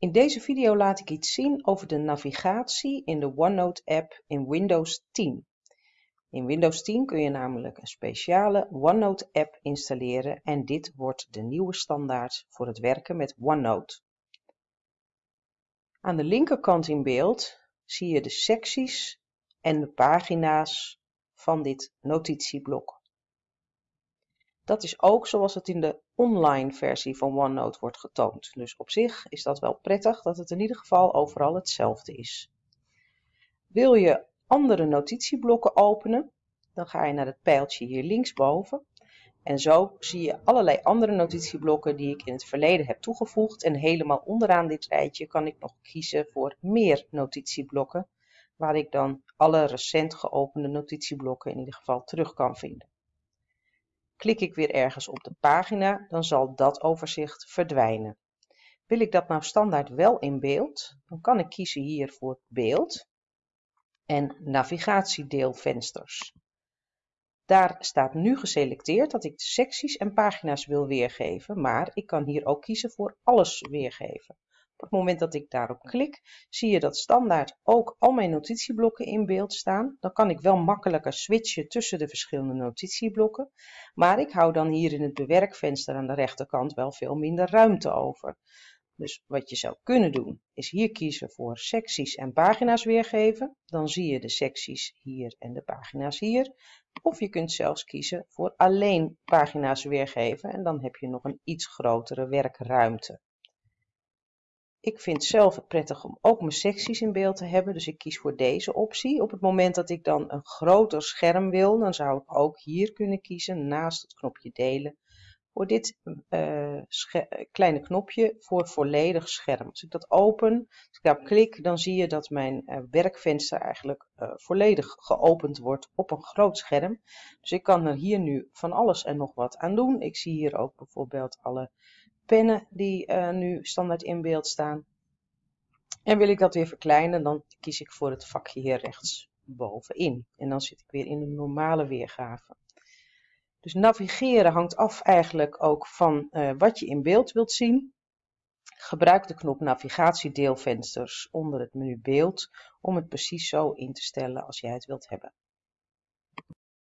In deze video laat ik iets zien over de navigatie in de OneNote-app in Windows 10. In Windows 10 kun je namelijk een speciale OneNote-app installeren en dit wordt de nieuwe standaard voor het werken met OneNote. Aan de linkerkant in beeld zie je de secties en de pagina's van dit notitieblok. Dat is ook zoals het in de online versie van OneNote wordt getoond. Dus op zich is dat wel prettig dat het in ieder geval overal hetzelfde is. Wil je andere notitieblokken openen, dan ga je naar het pijltje hier linksboven. En zo zie je allerlei andere notitieblokken die ik in het verleden heb toegevoegd. En helemaal onderaan dit rijtje kan ik nog kiezen voor meer notitieblokken, waar ik dan alle recent geopende notitieblokken in ieder geval terug kan vinden. Klik ik weer ergens op de pagina, dan zal dat overzicht verdwijnen. Wil ik dat nou standaard wel in beeld, dan kan ik kiezen hier voor beeld en navigatiedeelvensters. Daar staat nu geselecteerd dat ik de secties en pagina's wil weergeven, maar ik kan hier ook kiezen voor alles weergeven. Op het moment dat ik daarop klik, zie je dat standaard ook al mijn notitieblokken in beeld staan. Dan kan ik wel makkelijker switchen tussen de verschillende notitieblokken. Maar ik hou dan hier in het bewerkvenster aan de rechterkant wel veel minder ruimte over. Dus wat je zou kunnen doen, is hier kiezen voor secties en pagina's weergeven. Dan zie je de secties hier en de pagina's hier. Of je kunt zelfs kiezen voor alleen pagina's weergeven en dan heb je nog een iets grotere werkruimte. Ik vind zelf prettig om ook mijn secties in beeld te hebben, dus ik kies voor deze optie. Op het moment dat ik dan een groter scherm wil, dan zou ik ook hier kunnen kiezen, naast het knopje delen, voor dit uh, kleine knopje voor volledig scherm. Als ik dat open, als ik daarop klik, dan zie je dat mijn uh, werkvenster eigenlijk uh, volledig geopend wordt op een groot scherm. Dus ik kan er hier nu van alles en nog wat aan doen. Ik zie hier ook bijvoorbeeld alle pennen die uh, nu standaard in beeld staan. En wil ik dat weer verkleinen, dan kies ik voor het vakje hier rechts bovenin. En dan zit ik weer in de normale weergave. Dus navigeren hangt af eigenlijk ook van uh, wat je in beeld wilt zien. Gebruik de knop navigatiedeelvensters onder het menu beeld om het precies zo in te stellen als jij het wilt hebben.